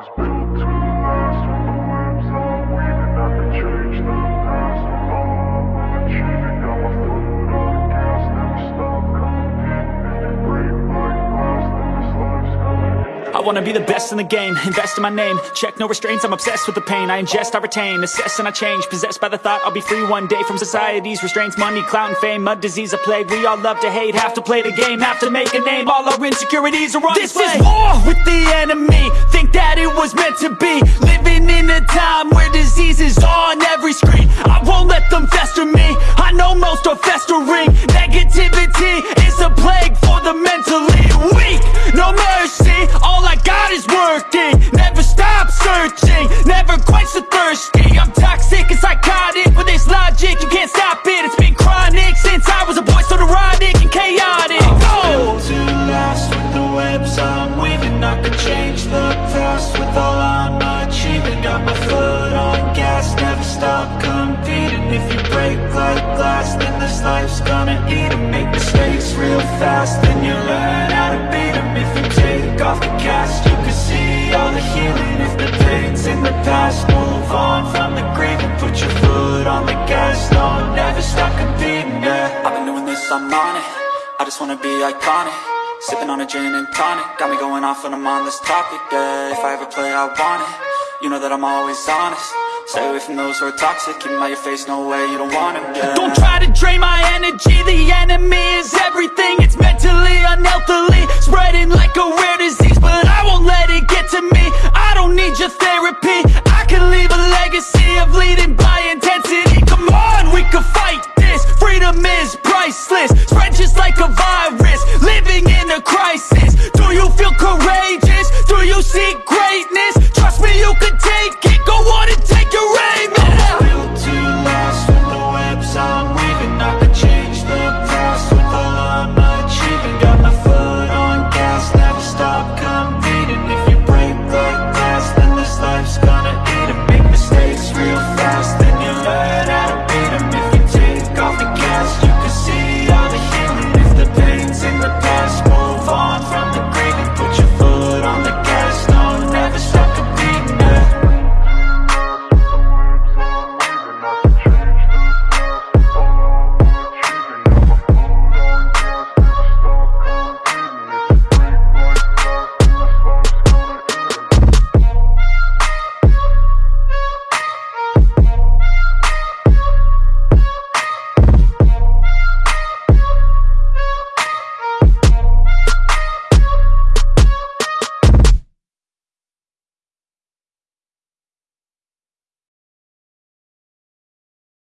was built to last With the webs I'm weaving I could change the I wanna be the best in the game, invest in my name. Check no restraints, I'm obsessed with the pain. I ingest, I retain, assess and I change. Possessed by the thought I'll be free one day From society's restraints, money, clout and fame Mud, disease, a plague, we all love to hate Have to play the game, have to make a name. All our insecurities are on This display. is war with the enemy. Think that it was meant to be. Living in a time where disease is on every screen. I won't let them fester me. I know most are festering. Negativity is a plague for the mentally searching, never quite so thirsty. I'm toxic and psychotic. With this logic You can't stop it, it's been chronic Since I was a boy, so neurotic and chaotic. Go! to last With the webs I'm weaving. I could change the past With all I'm achieving. Got my foot on gas Never stop competing. If you break like glass Then this life's gonna eat eat 'em. Make mistakes real fast Then you learn past Move on from the grieving Put your foot on the gas. No, never stop competing, yeah. I've been doing this, I'm on it. I just wanna be iconic. Sipping on a gin and tonic. Got me going off when I'm on this topic, yeah. If I ever play, I want it. You know that I'm always honest. Stay away from those who are toxic. Keep 'em out your face, no way, you don't want 'em, yeah. Don't try to drain my energy. The enemy is everything. It's mentally, unhealthily Spreading like a disease 对。